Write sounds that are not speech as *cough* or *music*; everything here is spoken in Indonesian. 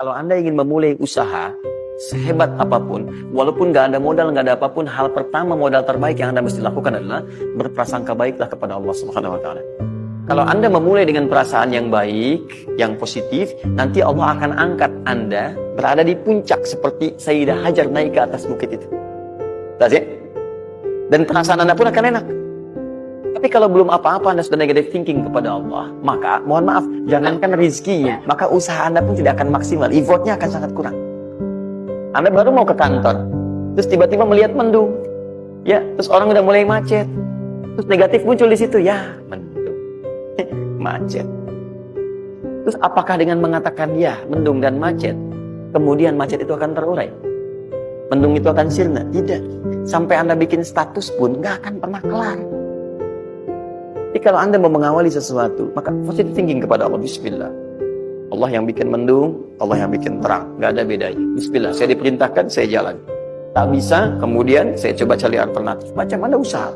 Kalau Anda ingin memulai usaha, sehebat apa pun, walaupun nggak ada modal, nggak ada apa pun, hal pertama modal terbaik yang Anda mesti lakukan adalah berprasangka baiklah kepada Allah Subhanahu wa taala. Kalau Anda memulai dengan perasaan yang baik, yang positif, nanti Allah akan angkat Anda berada di puncak seperti Sayyidah Hajar naik ke atas bukit itu. Tas ya? Dan perasaan Anda pun akan enak. Tapi kalau belum apa-apa Anda sudah negative thinking kepada Allah, maka mohon maaf, jangankan rizkinya, maka usaha Anda pun tidak akan maksimal, effortnya akan sangat kurang. Anda baru mau ke kantor, terus tiba-tiba melihat mendung, ya, terus orang udah mulai macet, terus negatif muncul di situ, ya, mendung, *laughs* macet. Terus apakah dengan mengatakan ya, mendung dan macet, kemudian macet itu akan terurai? Mendung itu akan sirna? Tidak. Sampai Anda bikin status pun nggak akan pernah kelar. Kalau Anda mau mengawali sesuatu, maka positive thinking kepada Allah. Bismillah. Allah yang bikin mendung, Allah yang bikin terang. Nggak ada bedanya. Bismillah. Saya diperintahkan, saya jalan. Tak bisa, kemudian saya coba cari alternatif. Macam mana usaha?